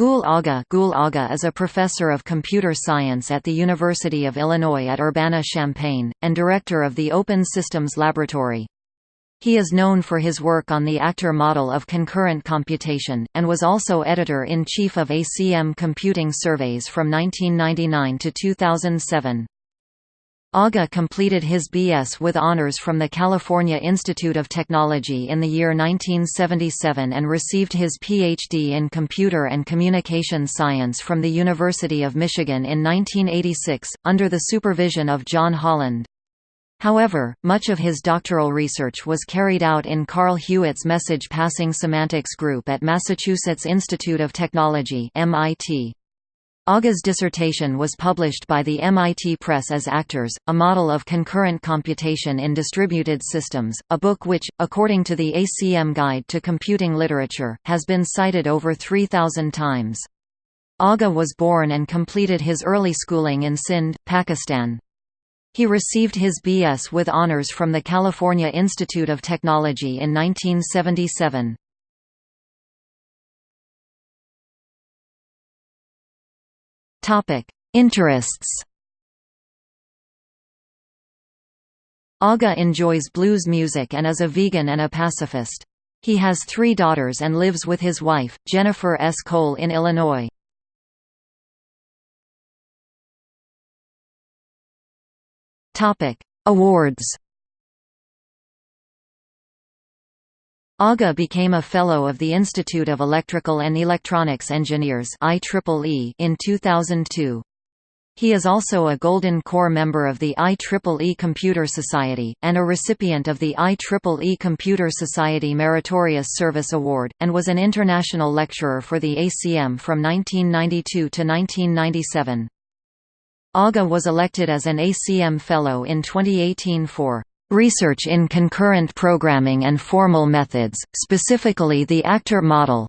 Gul Agha, Gul Agha is a professor of computer science at the University of Illinois at Urbana-Champaign, and director of the Open Systems Laboratory. He is known for his work on the actor model of concurrent computation, and was also editor-in-chief of ACM Computing Surveys from 1999 to 2007. Agha completed his B.S. with honors from the California Institute of Technology in the year 1977 and received his Ph.D. in Computer and Communication Science from the University of Michigan in 1986, under the supervision of John Holland. However, much of his doctoral research was carried out in Carl Hewitt's Message Passing Semantics Group at Massachusetts Institute of Technology MIT. Agha's dissertation was published by the MIT Press as Actors, a model of concurrent computation in distributed systems, a book which, according to the ACM Guide to Computing Literature, has been cited over 3,000 times. Agha was born and completed his early schooling in Sindh, Pakistan. He received his B.S. with honors from the California Institute of Technology in 1977. Topic: Interests. Agha enjoys blues music and is a vegan and a pacifist. He has three daughters and lives with his wife, Jennifer S. Cole in Illinois. Awards Agha became a Fellow of the Institute of Electrical and Electronics Engineers in 2002. He is also a Golden Core member of the IEEE Computer Society, and a recipient of the IEEE Computer Society Meritorious Service Award, and was an international lecturer for the ACM from 1992 to 1997. Agha was elected as an ACM Fellow in 2018 for Research in concurrent programming and formal methods, specifically the actor model.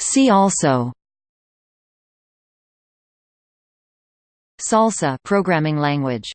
See also. Salsa programming language